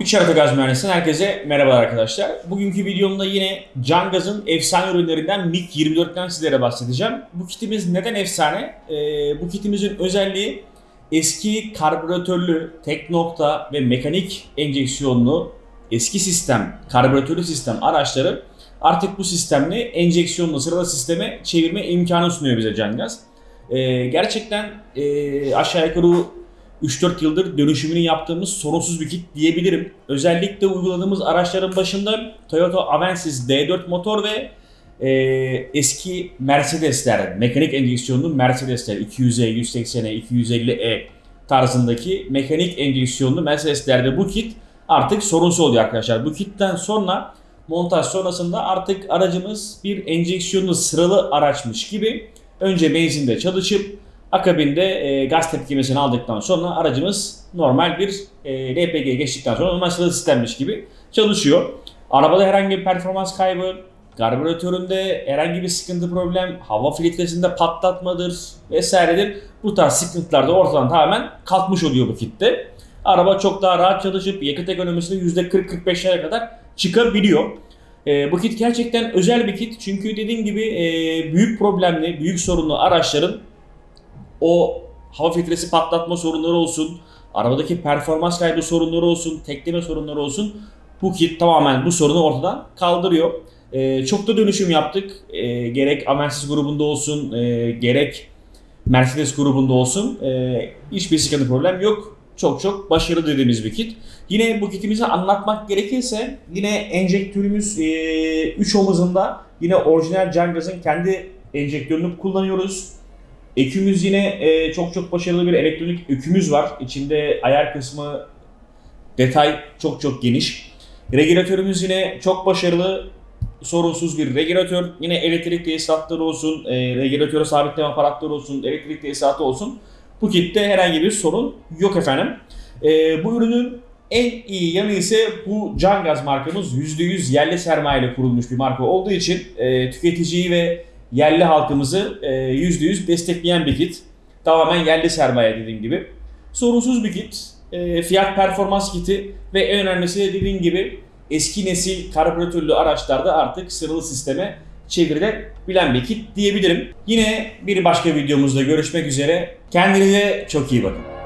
Üç Harita Gaz Mühendisi'nden herkese merhabalar arkadaşlar. Bugünkü videomda yine Cangaz'ın efsane ürünlerinden MiG-24'ten sizlere bahsedeceğim. Bu kitimiz neden efsane? Ee, bu kitimizin özelliği eski karbüratörlü, tek nokta ve mekanik enjeksiyonlu eski sistem, karbüratörlü sistem araçları artık bu sistemli enjeksiyonlu sıralı sisteme çevirme imkanı sunuyor bize Cangaz. Ee, gerçekten e, aşağı yukarı 3-4 yıldır dönüşümünü yaptığımız sorunsuz bir kit diyebilirim. Özellikle uyguladığımız araçların başında Toyota Avensis D4 motor ve e, eski Mercedesler, mekanik enjeksiyonlu Mercedesler 200E, 180E, 250E tarzındaki mekanik enjeksiyonlu Mercedeslerde bu kit artık sorunsuz oluyor arkadaşlar. Bu kitten sonra montaj sonrasında artık aracımız bir enjeksiyonlu sıralı araçmış gibi önce benzinde çalışıp akabinde e, gaz tepkimesini aldıktan sonra aracımız normal bir e, LPG geçtikten sonra normal sıralı sistemmiş gibi çalışıyor. Arabada herhangi bir performans kaybı, karbüratöründe herhangi bir sıkıntı problem, hava filtresinde patlatmadır vesairedir. Bu tarz sıkıntılar da ortadan tamamen kalkmış oluyor bu kitte. Araba çok daha rahat çalışıp yakıt ekonomisini %40-45'lere kadar çıkabiliyor. E, bu kit gerçekten özel bir kit çünkü dediğim gibi e, büyük problemli, büyük sorunlu araçların o hava filtresi patlatma sorunları olsun, arabadaki performans kaybı sorunları olsun, tekleme sorunları olsun bu kit tamamen bu sorunu ortadan kaldırıyor. Ee, çok da dönüşüm yaptık. Ee, gerek Avensis grubunda olsun, e, gerek Mercedes grubunda olsun. E, hiçbir sıkıntı problem yok. Çok çok başarılı dediğimiz bir kit. Yine bu kitimizi anlatmak gerekirse yine enjektörümüz 3 omuzunda yine orijinal Cangaz'ın kendi enjektörünü kullanıyoruz. Ekümüz yine e, çok çok başarılı bir elektronik ökümüz var. İçinde ayar kısmı detay çok çok geniş. Regülatörümüz yine çok başarılı, sorunsuz bir regülatör. Yine elektrik tesisatları olsun, e, regülatörü sabitleme aparatları olsun, elektrik tesisatı olsun. Bu kitte herhangi bir sorun yok efendim. E, bu ürünün en iyi yanı ise bu Cangaz markamız %100 yerli sermayeyle kurulmuş bir marka olduğu için e, tüketiciyi ve yerli halkımızı e, %100 destekleyen bir kit. Tamamen yerli sermaye dediğim gibi. Sorunsuz bir kit. E, fiyat performans kiti ve en önemlisi de dediğim gibi eski nesil karbüratörlü araçlarda artık sıralı sisteme çevrilebilen bir kit diyebilirim. Yine bir başka videomuzda görüşmek üzere. Kendinize çok iyi bakın.